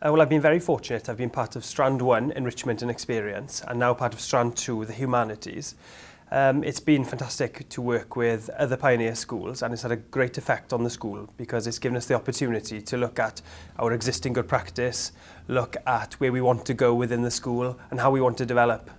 Uh, well, I've been very fortunate. I've been part of Strand 1, Enrichment and Experience, and now part of Strand 2, the Humanities. Um, it's been fantastic to work with other pioneer schools and it's had a great effect on the school because it's given us the opportunity to look at our existing good practice, look at where we want to go within the school and how we want to develop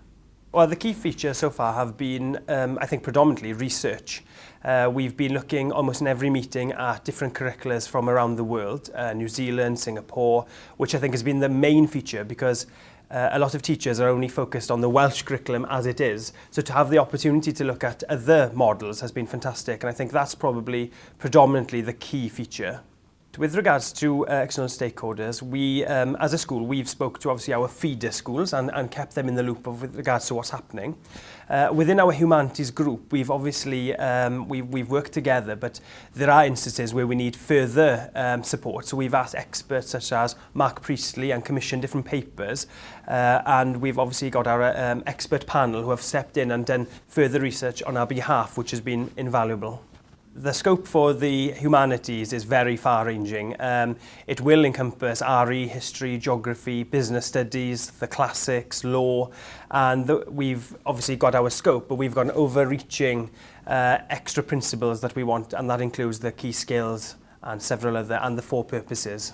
Well, the key features so far have been, um, I think, predominantly research. Uh, we've been looking almost in every meeting at different curriculars from around the world, uh, New Zealand, Singapore, which I think has been the main feature because uh, a lot of teachers are only focused on the Welsh curriculum as it is. So to have the opportunity to look at other models has been fantastic, and I think that's probably predominantly the key feature. With regards to uh, external stakeholders, we, um, as a school, we've spoke to obviously our feeder schools and, and kept them in the loop of with regards to what's happening. Uh, within our humanities group, we've obviously um, we've, we've worked together, but there are instances where we need further um, support. So we've asked experts such as Mark Priestley and commissioned different papers, uh, and we've obviously got our um, expert panel who have stepped in and done further research on our behalf, which has been invaluable the scope for the humanities is very far-ranging. Um, it will encompass RE, history, geography, business studies, the classics, law, and the, we've obviously got our scope, but we've got an overreaching uh, extra principles that we want, and that includes the key skills and several other, and the four purposes.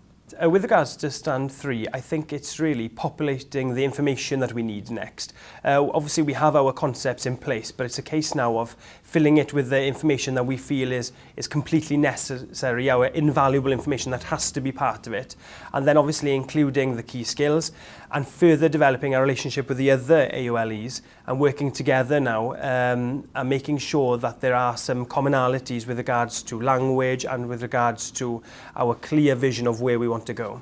Uh, with regards to stand three, I think it's really populating the information that we need next. Uh, obviously, we have our concepts in place, but it's a case now of filling it with the information that we feel is, is completely necessary, our invaluable information that has to be part of it. And then obviously including the key skills and further developing our relationship with the other AOLEs and working together now um, and making sure that there are some commonalities with regards to language and with regards to our clear vision of where we want want to go.